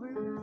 calling?